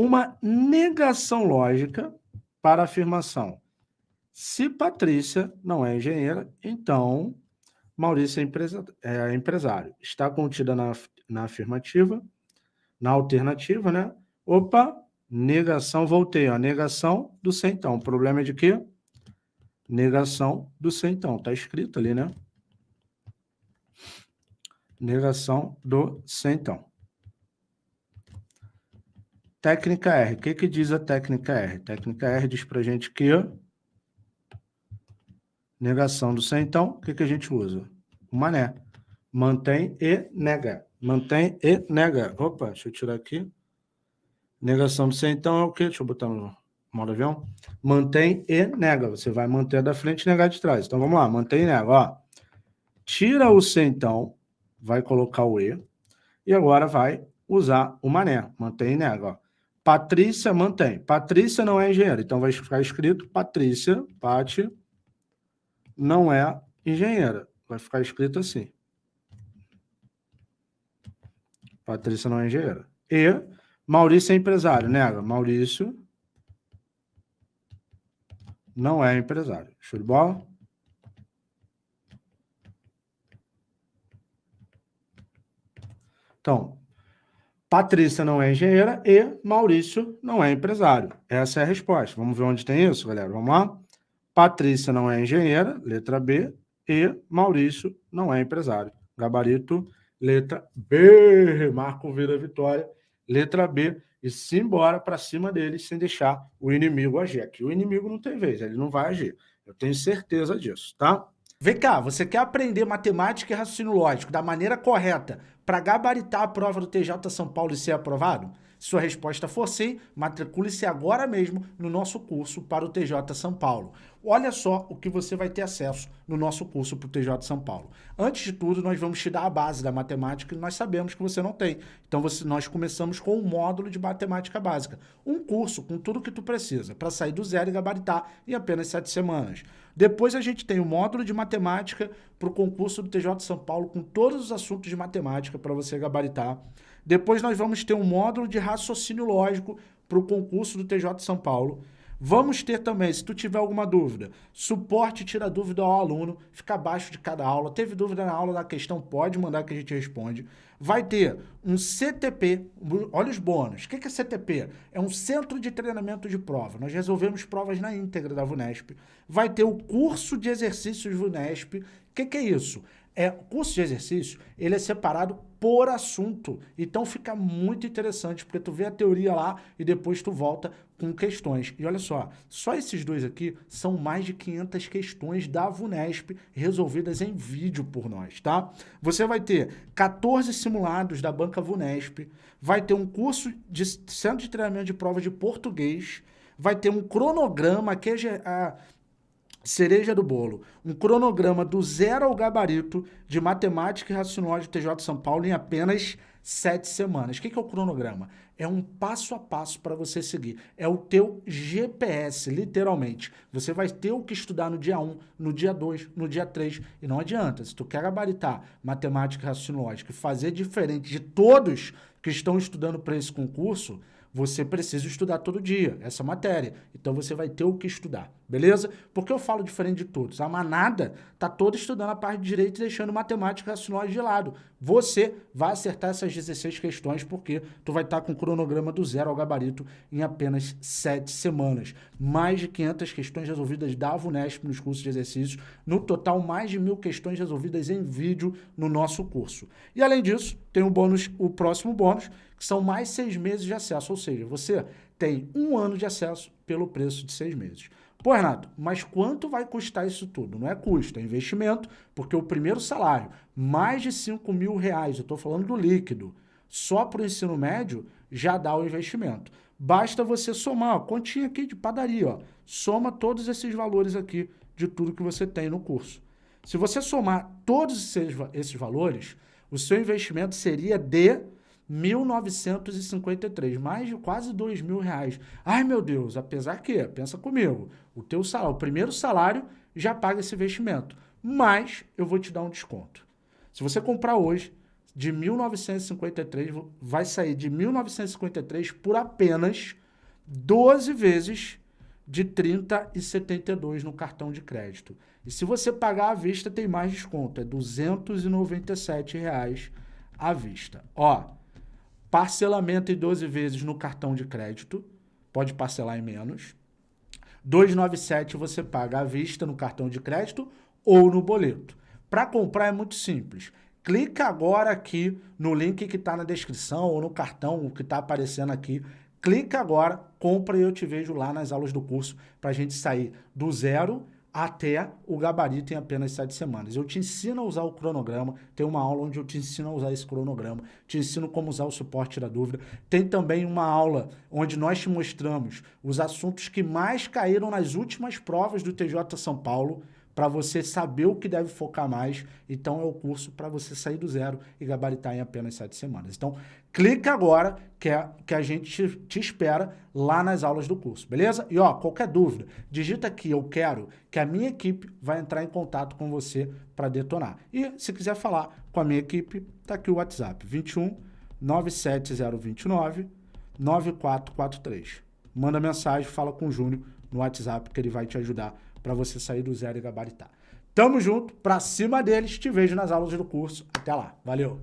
uma negação lógica para a afirmação. Se Patrícia não é engenheira, então Maurício é, empresa, é empresário. Está contida na, na afirmativa, na alternativa, né? Opa, negação, voltei, ó, negação do centão. O problema é de quê? Negação do centão. Está escrito ali, né? Negação do centão. Técnica R. O que, que diz a técnica R? Técnica R diz para a gente que negação do centão, o que, que a gente usa? O mané. Mantém e nega. Mantém e nega. Opa, deixa eu tirar aqui. Negação do centão é o quê? Deixa eu botar no modo avião. Mantém e nega. Você vai manter da frente e negar de trás. Então vamos lá, mantém e nega. Ó. Tira o centão, vai colocar o e, e agora vai usar o mané. Mantém e nega. Ó. Patrícia mantém. Patrícia não é engenheira, então vai ficar escrito Patrícia, Pati, não é engenheira. Vai ficar escrito assim. Patrícia não é engenheira. E Maurício é empresário, nega. Maurício não é empresário. Show de bola? Então, Patrícia não é engenheira e Maurício não é empresário. Essa é a resposta. Vamos ver onde tem isso, galera? Vamos lá? Patrícia não é engenheira, letra B, e Maurício não é empresário. Gabarito, letra B. Marco vira vitória, letra B. E simbora para cima deles sem deixar o inimigo agir. Aqui o inimigo não tem vez, ele não vai agir. Eu tenho certeza disso, tá? Vem cá, você quer aprender matemática e raciocínio lógico da maneira correta para gabaritar a prova do TJ São Paulo e ser aprovado? Se sua resposta for sim, matricule-se agora mesmo no nosso curso para o TJ São Paulo. Olha só o que você vai ter acesso no nosso curso para o TJ São Paulo. Antes de tudo, nós vamos te dar a base da matemática que nós sabemos que você não tem. Então, você, nós começamos com um módulo de matemática básica. Um curso com tudo que tu precisa para sair do zero e gabaritar em apenas sete semanas. Depois a gente tem o módulo de matemática para o concurso do TJ São Paulo com todos os assuntos de matemática para você gabaritar. Depois nós vamos ter um módulo de raciocínio lógico para o concurso do TJ São Paulo. Vamos ter também, se tu tiver alguma dúvida, suporte tira dúvida ao aluno, fica abaixo de cada aula. Teve dúvida na aula da questão, pode mandar que a gente responde. Vai ter um CTP, olha os bônus. O que é CTP? É um Centro de Treinamento de Prova. Nós resolvemos provas na íntegra da VUNESP. Vai ter o curso de exercícios VUNESP. O que, que é isso? É, o curso de exercício, ele é separado por assunto. Então fica muito interessante, porque tu vê a teoria lá e depois tu volta com questões. E olha só, só esses dois aqui são mais de 500 questões da VUNESP resolvidas em vídeo por nós, tá? Você vai ter 14 simulados da banca VUNESP, vai ter um curso de centro de treinamento de prova de português, vai ter um cronograma que é cereja do bolo, um cronograma do zero ao gabarito de matemática e raciocínio TJ São Paulo em apenas sete semanas. O que é o cronograma? É um passo a passo para você seguir. É o teu GPS, literalmente. Você vai ter o que estudar no dia 1, no dia 2, no dia 3. E não adianta. Se tu quer gabaritar matemática e raciocínio e fazer diferente de todos que estão estudando para esse concurso, você precisa estudar todo dia essa matéria. Então você vai ter o que estudar, beleza? Porque eu falo diferente de todos. A manada tá toda estudando a parte de direito e deixando matemática raciocínio de lado. Você vai acertar essas 16 questões porque tu vai estar tá com o cronograma do zero ao gabarito em apenas 7 semanas. Mais de 500 questões resolvidas da VUNESP nos cursos de exercícios. No total, mais de mil questões resolvidas em vídeo no nosso curso. E além disso, tem o bônus, o próximo bônus, que são mais seis meses de acesso, ou seja, você tem um ano de acesso pelo preço de seis meses. Pô, Renato, mas quanto vai custar isso tudo? Não é custo, é investimento, porque o primeiro salário, mais de 5 mil reais, eu estou falando do líquido, só para o ensino médio, já dá o investimento. Basta você somar, ó, continha aqui de padaria, ó, soma todos esses valores aqui de tudo que você tem no curso. Se você somar todos esses, esses valores, o seu investimento seria de 1.953, mais de quase dois mil reais. Ai, meu Deus, apesar que, pensa comigo, o teu salário, o primeiro salário já paga esse investimento, mas eu vou te dar um desconto. Se você comprar hoje, de 1953, vai sair de 1953 por apenas 12 vezes de 30,72 no cartão de crédito. E se você pagar à vista, tem mais desconto, é 297 reais à vista. Ó, parcelamento em 12 vezes no cartão de crédito, pode parcelar em menos. 297 você paga à vista no cartão de crédito ou no boleto. Para comprar é muito simples. Clica agora aqui no link que está na descrição ou no cartão que está aparecendo aqui. Clica agora, compra e eu te vejo lá nas aulas do curso para a gente sair do zero até o gabarito em apenas sete semanas. Eu te ensino a usar o cronograma, tem uma aula onde eu te ensino a usar esse cronograma, te ensino como usar o suporte da dúvida. Tem também uma aula onde nós te mostramos os assuntos que mais caíram nas últimas provas do TJ São Paulo, para você saber o que deve focar mais. Então é o curso para você sair do zero e gabaritar em apenas sete semanas. Então clica agora que, é, que a gente te, espera lá nas aulas do curso, beleza? E ó, qualquer dúvida, digita aqui, eu quero, que a minha equipe vai entrar em contato com você para detonar. E se quiser falar com a minha equipe, tá aqui o WhatsApp, 21 97029 9443. Manda mensagem, fala com o Júnior no WhatsApp que ele vai te ajudar para você sair do zero e gabaritar. Tamo junto, pra cima deles, te vejo nas aulas do curso. Até lá, valeu!